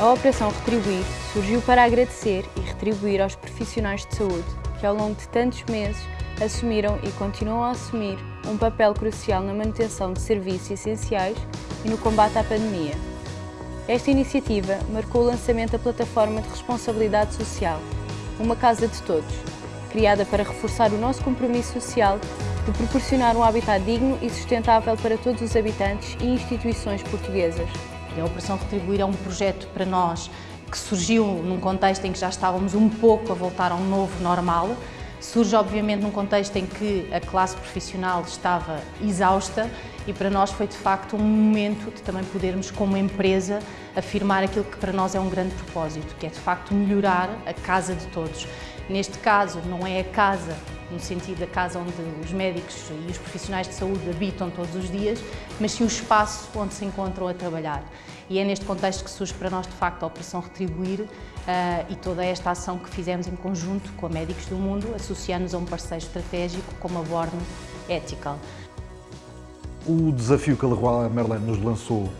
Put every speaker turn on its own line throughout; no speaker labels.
A Operação Retribuir surgiu para agradecer e retribuir aos profissionais de saúde que ao longo de tantos meses assumiram e continuam a assumir um papel crucial na manutenção de serviços essenciais e no combate à pandemia. Esta iniciativa marcou o lançamento da plataforma de responsabilidade social, uma casa de todos, criada para reforçar o nosso compromisso social de proporcionar um habitat digno e sustentável para todos os habitantes e instituições portuguesas.
A Operação Retribuir é um projeto para nós que surgiu num contexto em que já estávamos um pouco a voltar a um novo normal. Surge, obviamente, num contexto em que a classe profissional estava exausta e para nós foi, de facto, um momento de também podermos, como empresa, afirmar aquilo que para nós é um grande propósito, que é, de facto, melhorar a casa de todos. Neste caso, não é a casa no sentido da casa onde os médicos e os profissionais de saúde habitam todos os dias, mas sim o espaço onde se encontram a trabalhar. E é neste contexto que surge para nós, de facto, a Operação Retribuir uh, e toda esta ação que fizemos em conjunto com Médicos do Mundo, associando-nos a um parceiro estratégico como a Born Ethical.
O desafio que a Leroy Merlin nos lançou uh,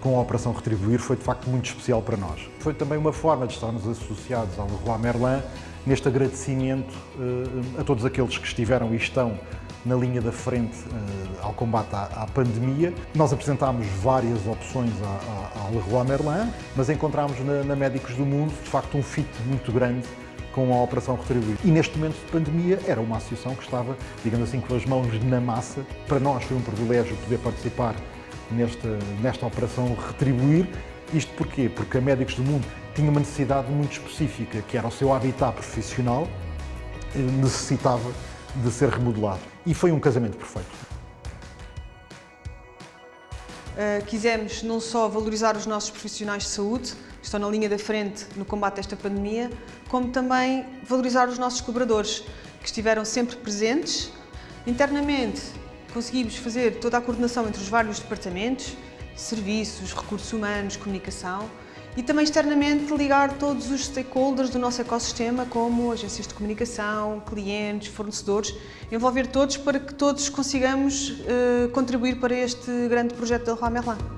com a Operação Retribuir foi, de facto, muito especial para nós. Foi também uma forma de estarmos associados à Leroy Merlin neste agradecimento uh, a todos aqueles que estiveram e estão na linha da frente uh, ao combate à, pandemia. Nós apresentámos várias opções à, à Leroy Merlin, mas encontramos na, na, Médicos do Mundo, de facto, um fit muito grande com a Operação Retribuir. E neste momento de pandemia era uma associação que estava, digamos assim, com as mãos na massa. Para nós foi um privilégio poder participar nesta, nesta Operação Retribuir. Isto porquê? Porque a Médicos do Mundo tinha uma necessidade muito específica, que era o seu habitat profissional, eh, necessitava de ser remodelado. E foi um casamento perfeito.
Uh, quisemos não só valorizar os nossos profissionais de saúde, que estão na linha da frente no combate a esta pandemia, como também valorizar os nossos colaboradores, que estiveram sempre presentes. Internamente, conseguimos fazer toda a coordenação entre os vários departamentos, serviços, recursos humanos, comunicação, e também externamente ligar todos os stakeholders do nosso ecossistema, como agências de comunicação, clientes, fornecedores, envolver todos para que todos consigamos uh, contribuir para este grande projeto da Leroy Merlin.